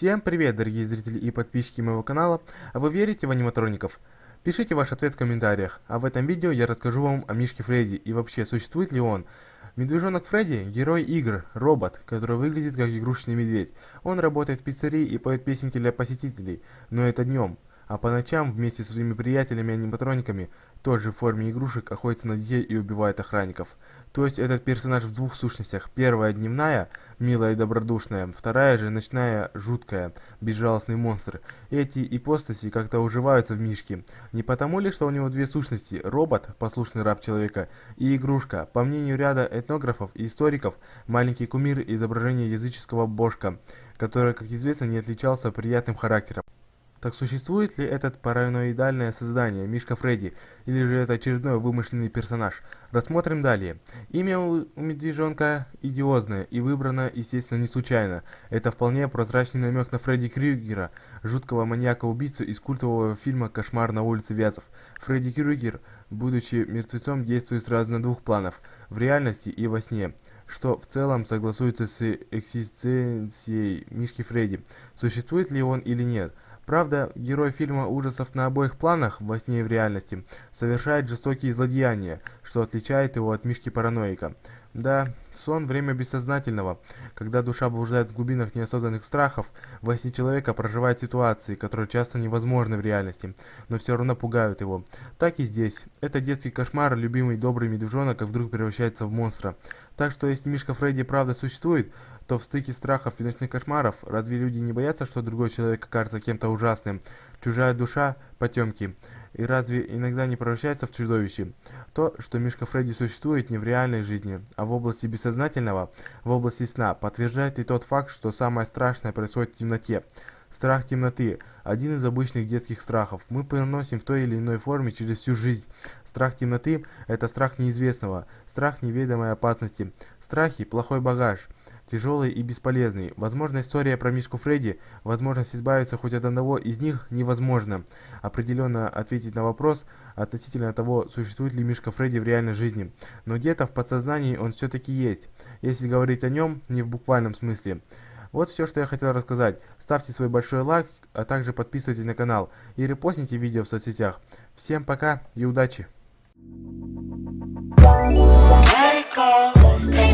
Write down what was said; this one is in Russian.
Всем привет, дорогие зрители и подписчики моего канала. А вы верите в аниматроников? Пишите ваш ответ в комментариях. А в этом видео я расскажу вам о Мишке Фредди и вообще существует ли он. Медвежонок Фредди – герой игр, робот, который выглядит как игрушечный медведь. Он работает в пиццерии и поет песенки для посетителей, но это днем. А по ночам вместе со своими приятелями-аниматрониками, тоже в форме игрушек, охотится на детей и убивает охранников. То есть этот персонаж в двух сущностях. Первая дневная, милая и добродушная, вторая же ночная, жуткая, безжалостный монстр. Эти ипостаси как-то уживаются в Мишке. Не потому ли, что у него две сущности, робот, послушный раб человека, и игрушка. По мнению ряда этнографов и историков, маленький кумир изображения языческого божка, который, как известно, не отличался приятным характером. Так существует ли этот параноидальное создание, Мишка Фредди, или же это очередной вымышленный персонаж? Рассмотрим далее. Имя у медвежонка идиозное и выбрано, естественно, не случайно. Это вполне прозрачный намек на Фредди Крюгера, жуткого маньяка-убийцу из культового фильма «Кошмар на улице Вязов». Фредди Крюгер, будучи мертвецом, действует сразу на двух планах – в реальности и во сне что в целом согласуется с экзистенцией Мишки Фредди. Существует ли он или нет? Правда, герой фильма ужасов на обоих планах, во сне и в реальности, совершает жестокие злодеяния, что отличает его от Мишки-параноика. Да, сон – время бессознательного. Когда душа блуждает в глубинах неосознанных страхов, во сне человека проживает ситуации, которые часто невозможны в реальности, но все равно пугают его. Так и здесь. Это детский кошмар, любимый добрый медвежонок, вдруг превращается в монстра. Так что если Мишка Фредди правда существует, то в стыке страхов и ночных кошмаров разве люди не боятся, что другой человек окажется кем-то ужасным? Чужая душа – потемки. И разве иногда не превращается в чудовище? То, что Мишка Фредди существует не в реальной жизни, а в области бессознательного, в области сна, подтверждает и тот факт, что самое страшное происходит в темноте. Страх темноты – один из обычных детских страхов. Мы переносим в той или иной форме через всю жизнь. Страх темноты – это страх неизвестного, страх неведомой опасности. Страхи – плохой багаж – тяжелый и бесполезный. Возможно, история про Мишку Фредди, возможность избавиться хоть от одного из них невозможно. Определенно ответить на вопрос относительно того, существует ли Мишка Фредди в реальной жизни. Но где-то в подсознании он все-таки есть, если говорить о нем не в буквальном смысле. Вот все, что я хотел рассказать. Ставьте свой большой лайк, а также подписывайтесь на канал и репостните видео в соцсетях. Всем пока и удачи! Let.